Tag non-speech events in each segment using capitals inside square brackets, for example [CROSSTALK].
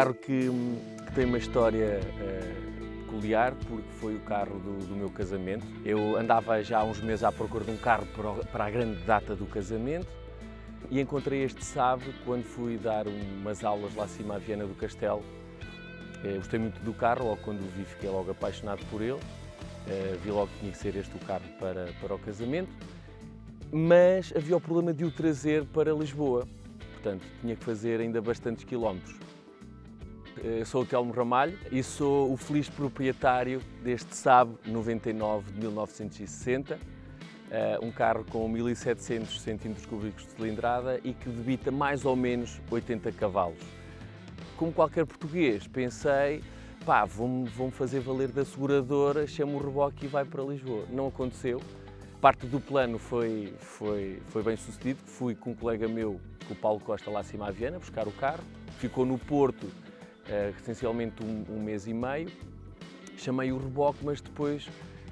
carro que, que tem uma história uh, peculiar, porque foi o carro do, do, meu casamento. Eu andava já há uns meses à procura de um carro para, a grande data do casamento e encontrei este Saab quando fui dar umas aulas lá acima à Viana do Castelo. Uh, gostei muito do carro, logo quando o vi fiquei logo apaixonado por ele. Uh, vi logo que tinha que ser este o carro para, para o casamento, mas havia o problema de o trazer para Lisboa, portanto tinha que fazer ainda bastantes quilómetros. Eu sou o Telmo Ramalho e sou o feliz proprietário deste Saab 99 de 1960, eh, um carro com 1700 cm3 de cilindrada e que debita mais ou menos 80 cavalos. Como qualquer português, pensei, pá, vou fazer valer da seguradora, chamo o reboque e vai para Lisboa. Não aconteceu. Parte do plano foi, foi, foi bem sucedido. Fui com um colega meu, o Paulo Costa, lá acima à Viana, buscar o carro. Ficou no Porto uh, essencialmente um, um, mês e meio. Chamei o reboque, mas depois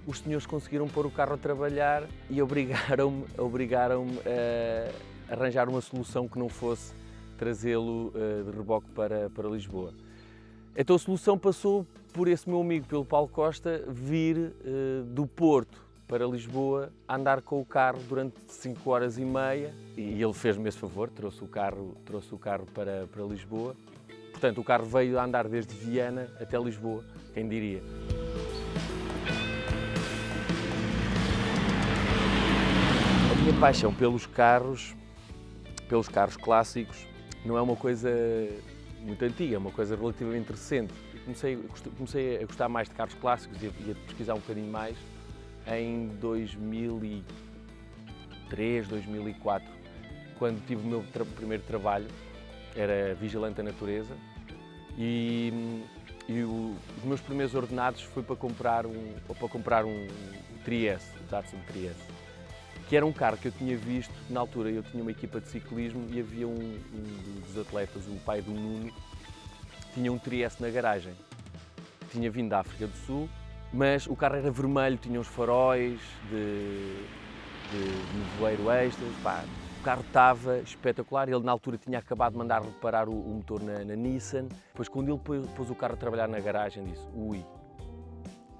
os senhores conseguiram pôr o carro a trabalhar e obrigaram-me [LAUGHS] obrigaram a arranjar uma solução que não fosse trazê-lo uh, de reboque para, para Lisboa. Então a solução passou por esse meu amigo, pelo Paulo Costa, vir do Porto para Lisboa andar com o carro durante 5 horas e meia e ele fez-me esse favor, trouxe o carro, trouxe o carro para, para Lisboa Portanto, o carro veio a andar desde Viana até Lisboa, quem diria. A minha paixão pelos carros, pelos carros clássicos, não é uma coisa muito antiga, é uma coisa relativamente recente. Comecei, comecei a gostar mais de carros clássicos e a, pesquisar um bocadinho mais em 2003, 2004, quando tive o meu tra primeiro trabalho era vigilante da natureza e, e o, os meus primeiros ordenados foi para comprar um, para comprar um, um Trieste, o Datsun Trieste, que era um carro que eu tinha visto, na altura eu tinha uma equipa de ciclismo e havia um, um dos atletas, o pai do Nuno, tinha um Trieste na garagem. Tinha vindo da África do Sul, mas o carro era vermelho, tinha uns faróis de, de, de nevoeiro extra, pá, carro estava espetacular, ele na altura tinha acabado de mandar reparar o, o motor na, na, Nissan. Depois quando ele pôs, pôs, o carro a trabalhar na garagem disse, ui,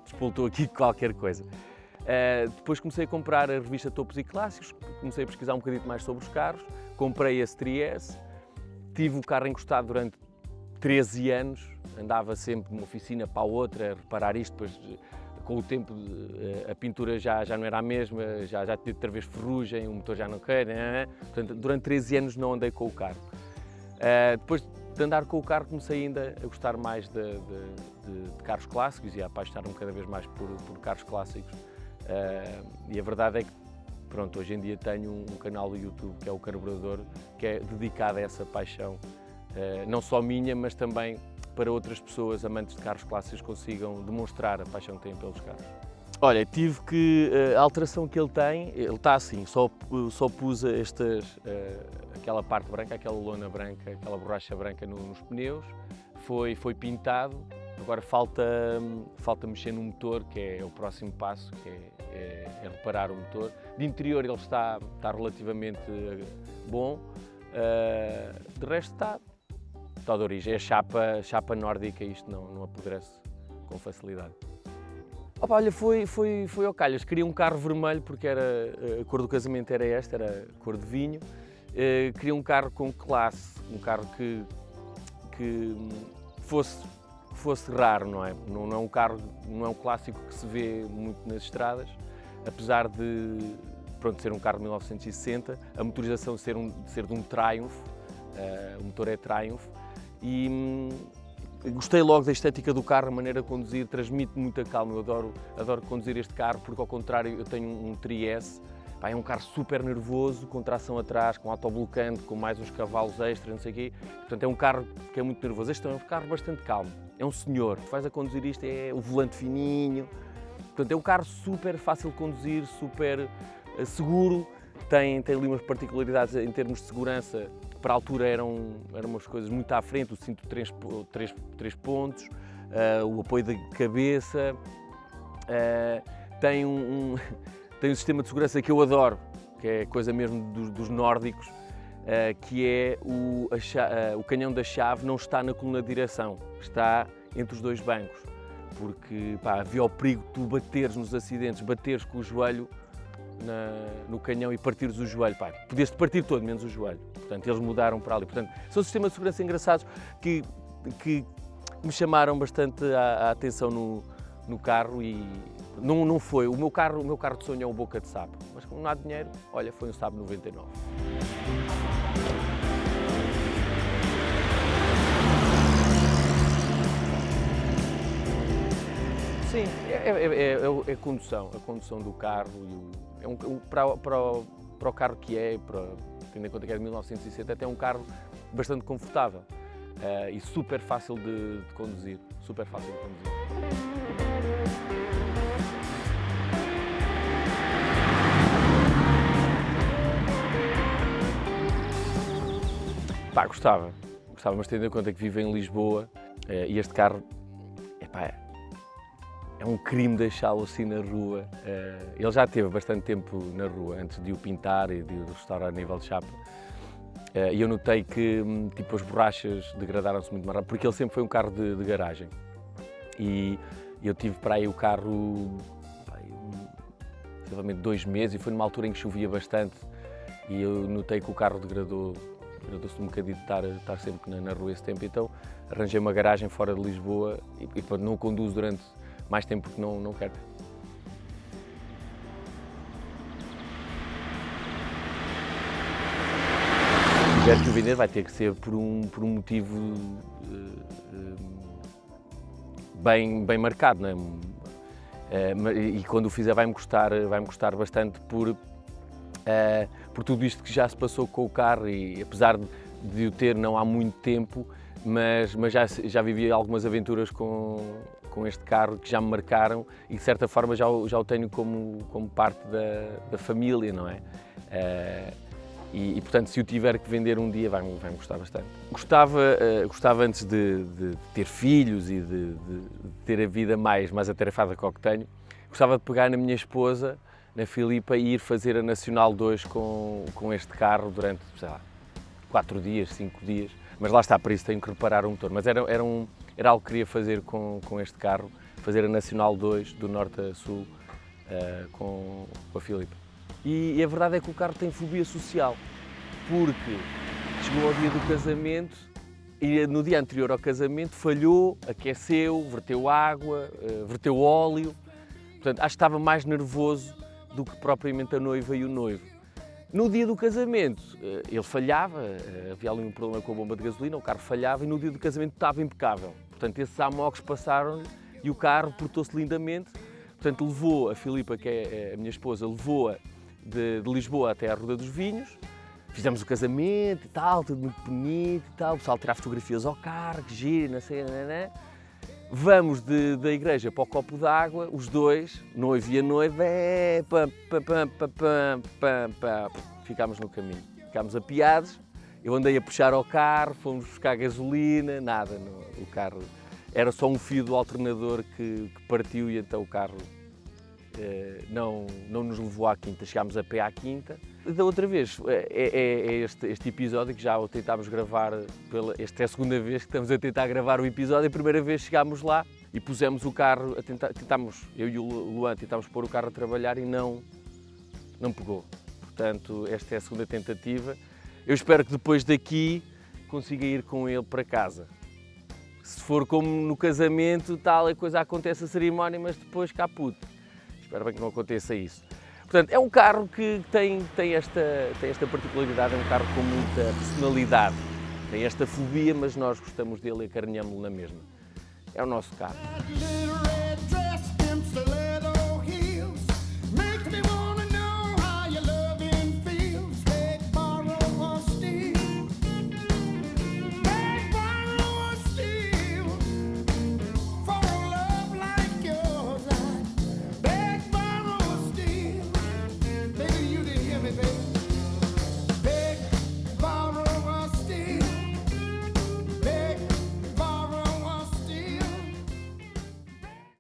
despoltou aqui [LAUGHS] qualquer coisa. Uh, depois comecei a comprar a revista Topos e Clássicos, comecei a pesquisar um bocadinho mais sobre os carros, comprei esse Trieste, tive o carro encostado durante 13 anos, andava sempre de uma oficina para a outra a reparar isto, depois com o tempo eh, a pintura já, já não era a mesma, já, já tinha outra vez ferrugem, o motor já não quer, né? portanto durante 13 anos não andei com o carro. Uh, depois de andar com o carro comecei ainda a gostar mais de, de, de, de carros clássicos e a apaixonar-me cada vez mais por, por carros clássicos. Uh, e a verdade é que pronto, hoje em dia tenho um, um canal do YouTube que é o Carburador, que é dedicado a essa paixão, uh, não só minha, mas também para outras pessoas amantes de carros clássicos consigam demonstrar a paixão que têm pelos carros. Olha, tive que, eh, a alteração que ele tem, ele está assim, só, só pus estas, eh, aquela parte branca, aquela lona branca, aquela borracha branca nos pneus, foi, foi pintado, agora falta, falta mexer no motor, que é o próximo passo, que é, é, é reparar o motor. De interior ele está, está relativamente eh, bom, de resto está, origem. É chapa, chapa nórdica, isto não, não apodrece com facilidade. Opa, olha, foi, foi, foi ao calhas. Queria um carro vermelho porque era, a cor do casamento era esta, era cor de vinho. Uh, queria um carro com classe, um carro que, que fosse, fosse raro, não é? Não, não, é um carro, não é um clássico que se vê muito nas estradas, apesar de pronto, ser um carro de 1960, a motorização ser, um, ser de um Triumph, uh, o motor é Triumph, e hum, gostei logo da estética do carro, a maneira de conduzir, transmite muita calma. Eu adoro, adoro conduzir este carro porque, ao contrário, eu tenho um, um Tri-S, é um carro super nervoso, com tração atrás, com autoblocante, com mais uns cavalos extras, não sei o quê. Portanto, é um carro que é muito nervoso. Este é um carro bastante calmo. É um senhor. Tu vais a conduzir isto, é o volante fininho. Portanto, é um carro super fácil de conduzir, super uh, seguro. Tem, tem ali umas particularidades em termos de segurança para a altura eram, eram umas coisas muito à frente, o cinto de três, três, três pontos, uh, o apoio da cabeça, uh, tem, um, um, [LAUGHS] tem um sistema de segurança que eu adoro, que é coisa mesmo dos, dos nórdicos, uh, que é o, o canhão da chave não está na coluna de direção, está entre os dois bancos, porque pá, havia o perigo de tu bateres nos acidentes, bateres com o joelho na, no canhão e partires o joelho. Pá, podias-te partir todo, menos o joelho. Portanto, eles mudaram para ali. Portanto, são sistemas de segurança engraçados que, que me chamaram bastante a, a atenção no, no carro e não, não foi. O meu carro, o meu carro de sonho é um boca de sapo, mas como não há dinheiro, olha, foi um Saab 99. Sim, é, é, é, é, a condução, a condução do carro. O, é um, para, para, para o carro que é, para, tendo em conta que é de 1960, até um carro bastante confortável uh, e super fácil de, de conduzir. Super fácil de conduzir. Pá, gostava, gostava, mas tendo em conta que vivo em Lisboa uh, e este carro, epá, é um crime deixá-lo assim na rua. Uh, ele já teve bastante tempo na rua, antes de o pintar e de o restaurar a nível de chapa. Uh, e eu notei que hum, tipo, as borrachas degradaram-se muito mais rápido, porque ele sempre foi um carro de, de garagem. E eu tive para aí o carro, provavelmente dois meses, e foi numa altura em que chovia bastante. E eu notei que o carro degradou, degradou-se um bocadinho de estar, estar sempre na, na, rua esse tempo. Então arranjei uma garagem fora de Lisboa e, e não conduzo durante mais tempo porque não, não quero. Se que o vender vai ter que ser por um, por um motivo uh, uh, bem, bem marcado, não é? Uh, e quando o fizer vai-me custar, vai -me custar bastante por, por tudo isto que já se passou com o carro e apesar de, de o ter não há muito tempo, mas, mas já, já vivi algumas aventuras com, com este carro que já me marcaram e de certa forma já, já o tenho como, como parte da, da família, não é? Uh, e, e, portanto, se o tiver que vender um dia, vai-me vai gostar bastante. Gostava, uh, gostava antes de, de, ter filhos e de, de, ter a vida mais, mais atarefada que o que tenho, gostava de pegar na minha esposa, na Filipa, e ir fazer a Nacional 2 com, com este carro durante, sei lá, quatro dias, cinco dias. Mas lá está, para isso tenho que reparar o motor. Mas era, era, um, era algo que queria fazer com, com este carro, fazer a Nacional 2 do norte a sul uh, com, com a Filipe. E, e, a verdade é que o carro tem fobia social, porque chegou ao dia do casamento e no dia anterior ao casamento falhou, aqueceu, verteu água, uh, verteu óleo. Portanto, acho que estava mais nervoso do que propriamente a noiva e o noivo. No dia do casamento, eh, ele falhava, havia ali um problema com a bomba de gasolina, o carro falhava e no dia do casamento estava impecável. Portanto, esses amocos passaram e o carro portou-se lindamente. Portanto, levou a Filipa, que é, é a minha esposa, levou-a de, de, Lisboa até à Ruda dos Vinhos. Fizemos o casamento e tal, tudo muito bonito e tal. O pessoal tirar fotografias ao carro, que gira, não sei, não, não. Vamos de, da igreja para o copo d'água, os dois, noivo e a noiva, é, pam, pam, pam, pam, pam, pam, ficámos no caminho. Ficámos apiados, eu andei a puxar ao carro, fomos buscar gasolina, nada, o carro era só um fio do alternador que, que partiu e então o carro eh, não, não nos levou à quinta, chegámos a pé à quinta. Da outra vez, é, é, é este, este, episódio que já o tentámos gravar, pela, esta é a segunda vez que estamos a tentar gravar o episódio, a primeira vez chegámos lá e pusemos o carro, a tentar, tentámos, eu e o Luan tentámos pôr o carro a trabalhar e não, não pegou. Portanto, esta é a segunda tentativa. Eu espero que depois daqui consiga ir com ele para casa. Se for como no casamento, tal, a coisa acontece a cerimónia, mas depois caput. Espero bem que não aconteça isso. Portanto, é um carro que tem, tem, esta, tem esta particularidade, é um carro com muita personalidade. Tem esta fobia, mas nós gostamos dele e acarinhamos-lo na mesma. É o nosso carro.